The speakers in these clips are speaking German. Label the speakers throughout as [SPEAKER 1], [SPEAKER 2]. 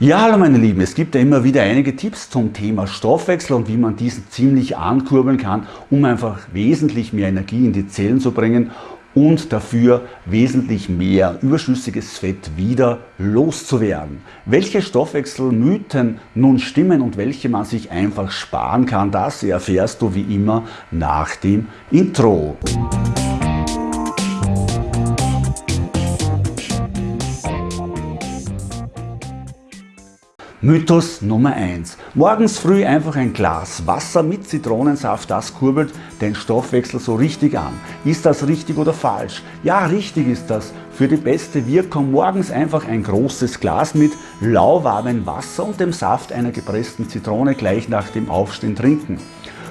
[SPEAKER 1] Ja, hallo meine Lieben, es gibt ja immer wieder einige Tipps zum Thema Stoffwechsel und wie man diesen ziemlich ankurbeln kann, um einfach wesentlich mehr Energie in die Zellen zu bringen und dafür wesentlich mehr überschüssiges Fett wieder loszuwerden. Welche Stoffwechselmythen nun stimmen und welche man sich einfach sparen kann, das erfährst du wie immer nach dem Intro. Mythos Nummer 1. Morgens früh einfach ein Glas Wasser mit Zitronensaft, das kurbelt den Stoffwechsel so richtig an. Ist das richtig oder falsch? Ja, richtig ist das. Für die beste Wirkung morgens einfach ein großes Glas mit lauwarmem Wasser und dem Saft einer gepressten Zitrone gleich nach dem Aufstehen trinken.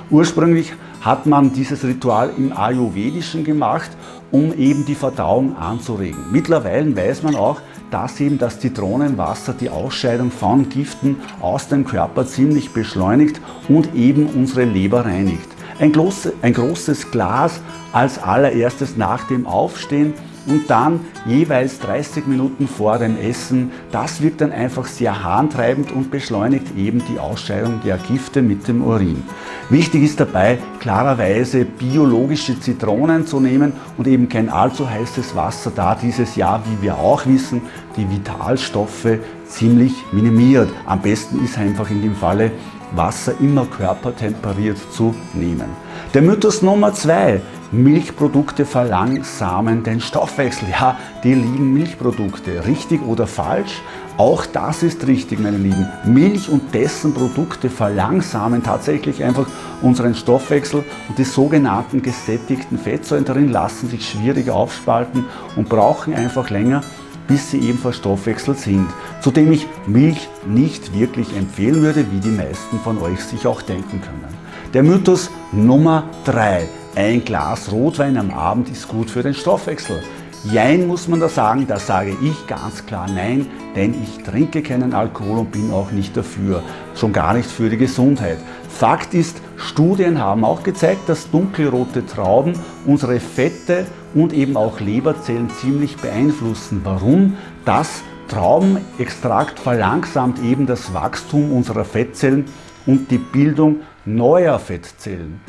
[SPEAKER 1] Ursprünglich hat man dieses Ritual im Ayurvedischen gemacht, um eben die Verdauung anzuregen. Mittlerweile weiß man auch, dass eben das Zitronenwasser die Ausscheidung von Giften aus dem Körper ziemlich beschleunigt und eben unsere Leber reinigt. Ein, groß, ein großes Glas als allererstes nach dem Aufstehen und dann jeweils 30 Minuten vor dem Essen. Das wirkt dann einfach sehr harntreibend und beschleunigt eben die Ausscheidung der Gifte mit dem Urin. Wichtig ist dabei klarerweise biologische Zitronen zu nehmen und eben kein allzu heißes Wasser, da dieses Jahr, wie wir auch wissen, die Vitalstoffe ziemlich minimiert. Am besten ist einfach in dem Falle Wasser immer körpertemperiert zu nehmen. Der Mythos Nummer zwei Milchprodukte verlangsamen den Stoffwechsel. Ja, die lieben Milchprodukte. Richtig oder falsch? Auch das ist richtig, meine Lieben. Milch und dessen Produkte verlangsamen tatsächlich einfach unseren Stoffwechsel und die sogenannten gesättigten Fettsäuren darin lassen sich schwieriger aufspalten und brauchen einfach länger, bis sie eben verstoffwechselt sind. Zudem ich Milch nicht wirklich empfehlen würde, wie die meisten von euch sich auch denken können. Der Mythos Nummer 3. Ein Glas Rotwein am Abend ist gut für den Stoffwechsel. Jein muss man da sagen, da sage ich ganz klar nein, denn ich trinke keinen Alkohol und bin auch nicht dafür, schon gar nicht für die Gesundheit. Fakt ist, Studien haben auch gezeigt, dass dunkelrote Trauben unsere Fette und eben auch Leberzellen ziemlich beeinflussen. Warum? Das Traubenextrakt verlangsamt eben das Wachstum unserer Fettzellen und die Bildung neuer Fettzellen.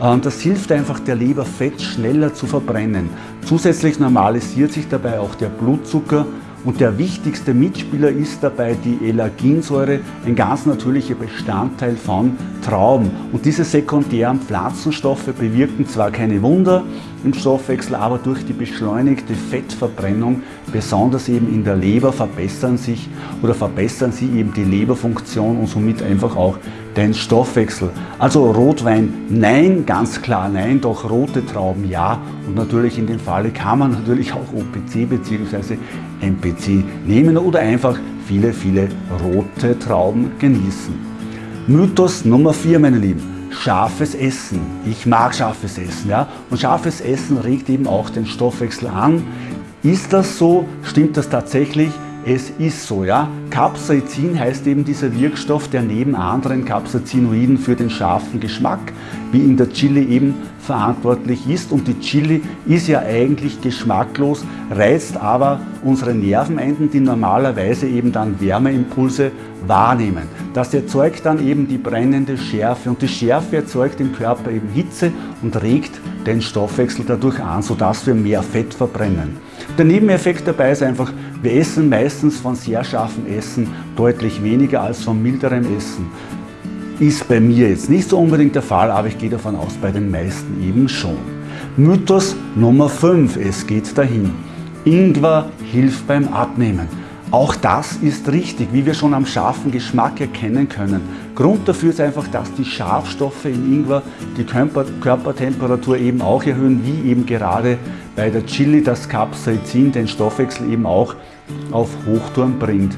[SPEAKER 1] Ähm, das hilft einfach der Leber Fett schneller zu verbrennen. Zusätzlich normalisiert sich dabei auch der Blutzucker und der wichtigste Mitspieler ist dabei die Elaginsäure, ein ganz natürlicher Bestandteil von Trauben. Und diese sekundären Pflanzenstoffe bewirken zwar keine Wunder im Stoffwechsel, aber durch die beschleunigte Fettverbrennung, besonders eben in der Leber, verbessern sich oder verbessern sie eben die Leberfunktion und somit einfach auch den Stoffwechsel. Also Rotwein nein, ganz klar nein, doch rote Trauben ja und natürlich in dem Falle kann man natürlich auch OPC bzw. MPC nehmen oder einfach viele, viele rote Trauben genießen. Mythos Nummer 4, meine Lieben. Scharfes Essen. Ich mag scharfes Essen. Ja? Und scharfes Essen regt eben auch den Stoffwechsel an. Ist das so? Stimmt das tatsächlich? Es ist so, ja. Capsaicin heißt eben dieser Wirkstoff, der neben anderen Capsaicinoiden für den scharfen Geschmack, wie in der Chili eben verantwortlich ist. Und die Chili ist ja eigentlich geschmacklos, reizt aber unsere Nervenenden, die normalerweise eben dann Wärmeimpulse wahrnehmen. Das erzeugt dann eben die brennende Schärfe und die Schärfe erzeugt im Körper eben Hitze und regt den Stoffwechsel dadurch an, sodass wir mehr Fett verbrennen. Der Nebeneffekt dabei ist einfach, wir essen meistens von sehr scharfem Essen deutlich weniger als von milderem Essen. Ist bei mir jetzt nicht so unbedingt der Fall, aber ich gehe davon aus, bei den meisten eben schon. Mythos Nummer 5, es geht dahin. Ingwer hilft beim Abnehmen. Auch das ist richtig, wie wir schon am scharfen Geschmack erkennen können. Grund dafür ist einfach, dass die Schafstoffe in Ingwer die Körpertemperatur eben auch erhöhen, wie eben gerade bei der Chili das Capsaicin den Stoffwechsel eben auch auf Hochtouren bringt.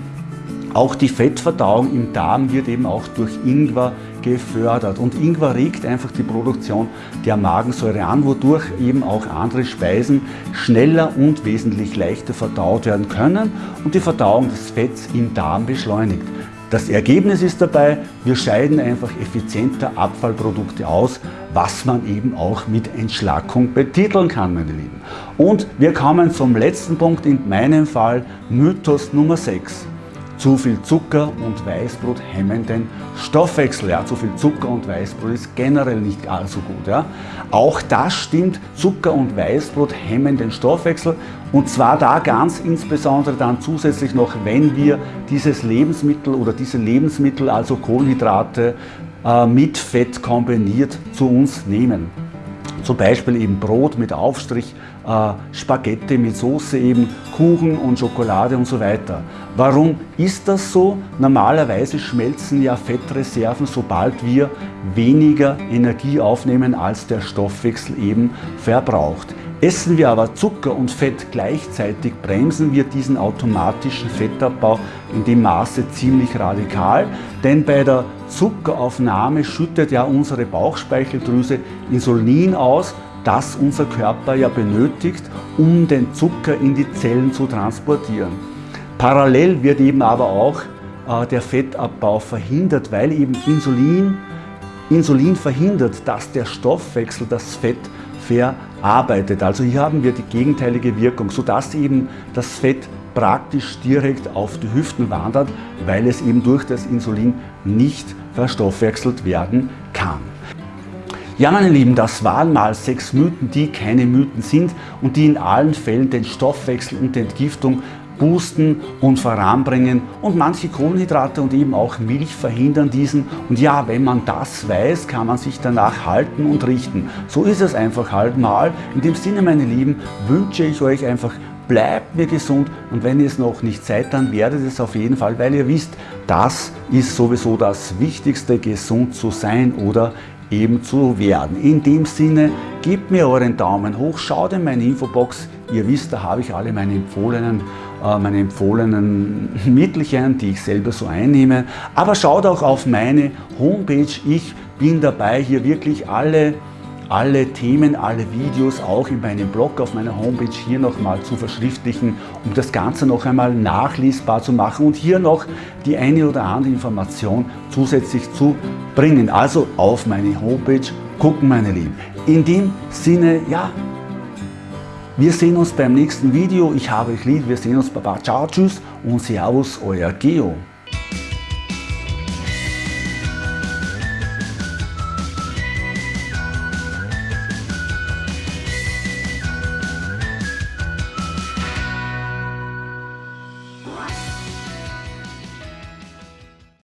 [SPEAKER 1] Auch die Fettverdauung im Darm wird eben auch durch Ingwer gefördert. Und Ingwer regt einfach die Produktion der Magensäure an, wodurch eben auch andere Speisen schneller und wesentlich leichter verdaut werden können und die Verdauung des Fetts im Darm beschleunigt. Das Ergebnis ist dabei, wir scheiden einfach effizienter Abfallprodukte aus, was man eben auch mit Entschlackung betiteln kann, meine Lieben. Und wir kommen zum letzten Punkt, in meinem Fall Mythos Nummer 6. zu viel Zucker und Weißbrot hemmen den Stoffwechsel. Ja, zu viel Zucker und Weißbrot ist generell nicht allzu gut. Ja. Auch das stimmt, Zucker und Weißbrot hemmen den Stoffwechsel und zwar da ganz insbesondere dann zusätzlich noch, wenn wir dieses Lebensmittel oder diese Lebensmittel, also Kohlenhydrate, äh, mit Fett kombiniert zu uns nehmen. Zum Beispiel eben Brot mit Aufstrich, äh, Spaghetti mit Soße eben, Kuchen und Schokolade und so weiter. Warum ist das so? Normalerweise schmelzen ja Fettreserven, sobald wir weniger Energie aufnehmen, als der Stoffwechsel eben verbraucht. Essen wir aber Zucker und Fett gleichzeitig, bremsen wir diesen automatischen Fettabbau in dem Maße ziemlich radikal, denn bei der Zuckeraufnahme schüttet ja unsere Bauchspeicheldrüse Insulin aus, das unser Körper ja benötigt, um den Zucker in die Zellen zu transportieren. Parallel wird eben aber auch äh, der Fettabbau verhindert, weil eben Insulin, Insulin verhindert, dass der Stoffwechsel das Fett verarbeitet. Also hier haben wir die gegenteilige Wirkung, sodass eben das Fett praktisch direkt auf die Hüften wandert, weil es eben durch das Insulin nicht verstoffwechselt werden kann. Ja, meine Lieben, das waren mal sechs Mythen, die keine Mythen sind und die in allen Fällen den Stoffwechsel und die Entgiftung boosten und voranbringen und manche Kohlenhydrate und eben auch Milch verhindern diesen. Und ja, wenn man das weiß, kann man sich danach halten und richten. So ist es einfach halt mal. In dem Sinne, meine Lieben, wünsche ich euch einfach bleibt mir gesund und wenn ihr es noch nicht seid, dann werdet es auf jeden Fall, weil ihr wisst, das ist sowieso das Wichtigste, gesund zu sein oder eben zu werden. In dem Sinne, gebt mir euren Daumen hoch, schaut in meine Infobox, ihr wisst, da habe ich alle meine empfohlenen meine empfohlenen Mittelchen, die ich selber so einnehme. Aber schaut auch auf meine Homepage. Ich bin dabei, hier wirklich alle, alle Themen, alle Videos auch in meinem Blog auf meiner Homepage hier nochmal zu verschriftlichen, um das Ganze noch einmal nachlesbar zu machen und hier noch die eine oder andere Information zusätzlich zu bringen. Also auf meine Homepage gucken, meine Lieben. In dem Sinne, ja, wir sehen uns beim nächsten Video. Ich habe euch lieb. Wir sehen uns. Baba, ciao, tschüss und Servus, euer Geo.